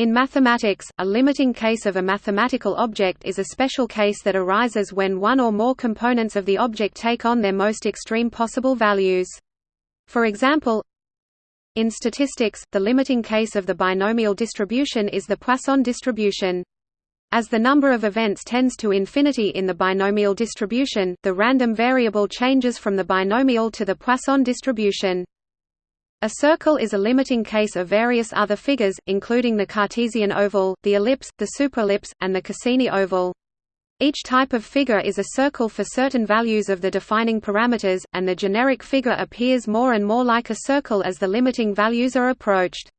In mathematics, a limiting case of a mathematical object is a special case that arises when one or more components of the object take on their most extreme possible values. For example, in statistics, the limiting case of the binomial distribution is the Poisson distribution. As the number of events tends to infinity in the binomial distribution, the random variable changes from the binomial to the Poisson distribution. A circle is a limiting case of various other figures, including the Cartesian oval, the ellipse, the superellipse, and the Cassini oval. Each type of figure is a circle for certain values of the defining parameters, and the generic figure appears more and more like a circle as the limiting values are approached.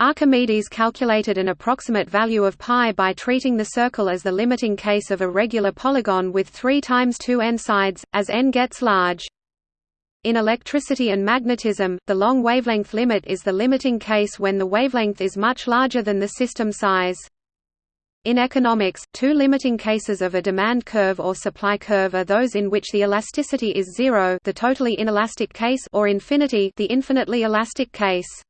Archimedes calculated an approximate value of π by treating the circle as the limiting case of a regular polygon with 3 times 2 n sides, as n gets large. In electricity and magnetism, the long wavelength limit is the limiting case when the wavelength is much larger than the system size. In economics, two limiting cases of a demand curve or supply curve are those in which the elasticity is zero the totally inelastic case or infinity the infinitely elastic case.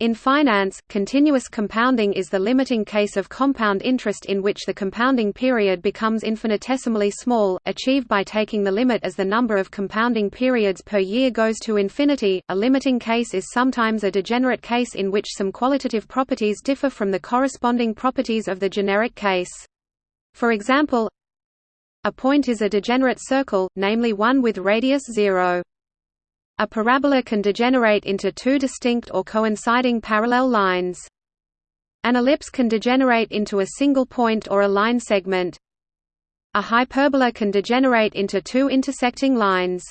In finance, continuous compounding is the limiting case of compound interest in which the compounding period becomes infinitesimally small, achieved by taking the limit as the number of compounding periods per year goes to infinity. A limiting case is sometimes a degenerate case in which some qualitative properties differ from the corresponding properties of the generic case. For example, a point is a degenerate circle, namely one with radius 0. A parabola can degenerate into two distinct or coinciding parallel lines. An ellipse can degenerate into a single point or a line segment. A hyperbola can degenerate into two intersecting lines.